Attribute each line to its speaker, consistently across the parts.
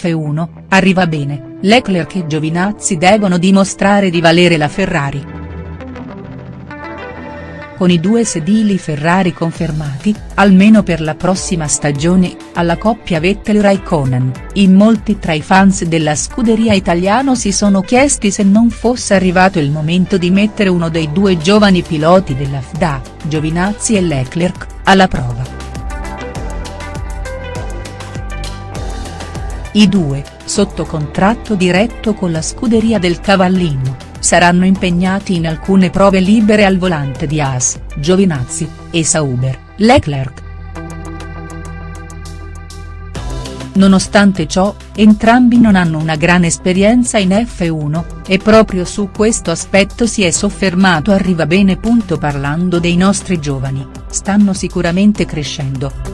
Speaker 1: F1, arriva bene, Leclerc e Giovinazzi devono dimostrare di valere la Ferrari. Con i due sedili Ferrari confermati, almeno per la prossima stagione, alla coppia Vettel-Raikkonen, in molti tra i fans della scuderia italiano si sono chiesti se non fosse arrivato il momento di mettere uno dei due giovani piloti della FDA, Giovinazzi e Leclerc, alla prova. I due, sotto contratto diretto con la scuderia del Cavallino, saranno impegnati in alcune prove libere al volante di Haas, Giovinazzi, e Sauber, Leclerc. Nonostante ciò, entrambi non hanno una gran esperienza in F1, e proprio su questo aspetto si è soffermato Arrivabene. Parlando dei nostri giovani, stanno sicuramente crescendo.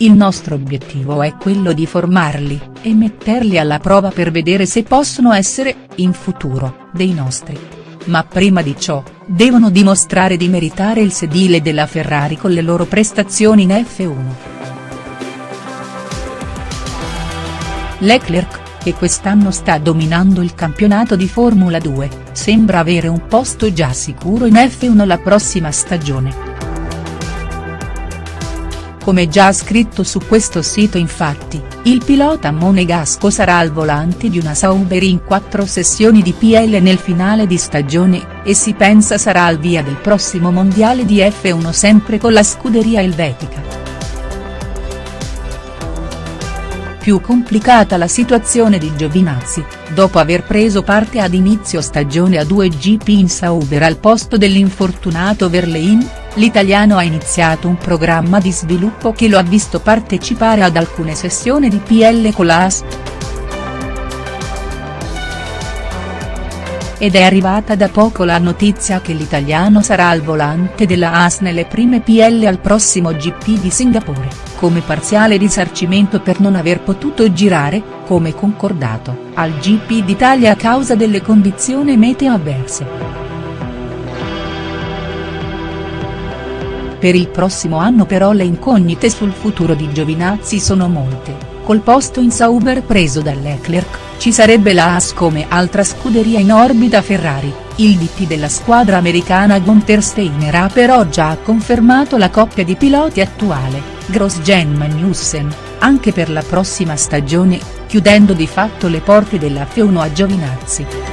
Speaker 1: Il nostro obiettivo è quello di formarli, e metterli alla prova per vedere se possono essere, in futuro, dei nostri. Ma prima di ciò, devono dimostrare di meritare il sedile della Ferrari con le loro prestazioni in F1. Leclerc, che quest'anno sta dominando il campionato di Formula 2, sembra avere un posto già sicuro in F1 la prossima stagione. Come già scritto su questo sito infatti, il pilota monegasco sarà al volante di una Sauber in quattro sessioni di PL nel finale di stagione, e si pensa sarà al via del prossimo mondiale di F1 sempre con la scuderia elvetica. Più complicata la situazione di Giovinazzi, dopo aver preso parte ad inizio stagione a due GP in Sauber al posto dell'infortunato Verlein, l'italiano ha iniziato un programma di sviluppo che lo ha visto partecipare ad alcune sessioni di PL con la AS. Ed è arrivata da poco la notizia che l'italiano sarà al volante della AS nelle prime PL al prossimo GP di Singapore, come parziale risarcimento per non aver potuto girare, come concordato, al GP d'Italia a causa delle condizioni meteo avverse. Per il prossimo anno però le incognite sul futuro di Giovinazzi sono molte, col posto in Sauber preso da Leclerc, ci sarebbe la Haas come altra scuderia in orbita Ferrari, il DT della squadra americana Gunther Steiner ha però già confermato la coppia di piloti attuale, Grosjean Magnussen, anche per la prossima stagione, chiudendo di fatto le porte della F1 a Giovinazzi.